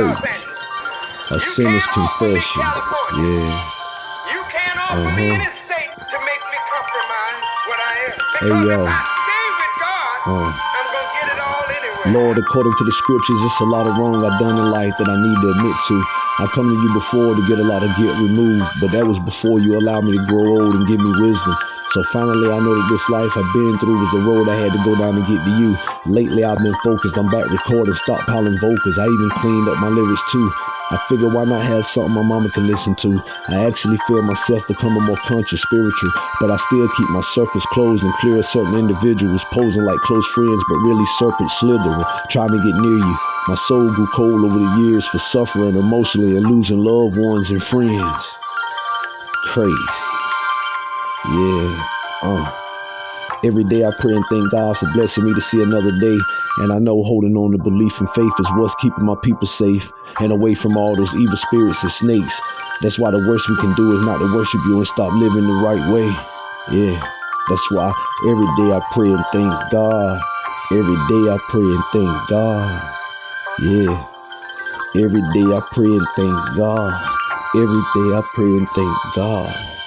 A sinner's confession. Yeah. You can't offer Uh-huh. me any state to make me compromise what I am. Hey, yo. if I stay with God, Uh. I'm gonna get it all anyway. Lord, according to the scriptures, it's a lot of wrong I've done in life that I need to admit to. I come to you before to get a lot of guilt removed, but that was before you allowed me to grow old and give me wisdom. So finally, I know that this life I've been through was the road I had to go down to get to you. Lately, I've been focused. I'm back recording, stockpiling vocals. I even cleaned up my lyrics too. I figured why not have something my mama can listen to. I actually feel myself becoming more conscious, spiritual, but I still keep my circles closed and clear of certain individuals posing like close friends, but really serpent slithering, trying to get near you. My soul grew cold over the years for suffering emotionally and losing loved ones and friends. Crazy. Yeah. Uh. Every day I pray and thank God for blessing me to see another day. And I know holding on to belief and faith is what's keeping my people safe and away from all those evil spirits and snakes. That's why the worst we can do is not to worship you and stop living the right way. Yeah. That's why every day I pray and thank God. Every day I pray and thank God. Yeah. Every day I pray and thank God. Every day I pray and thank God.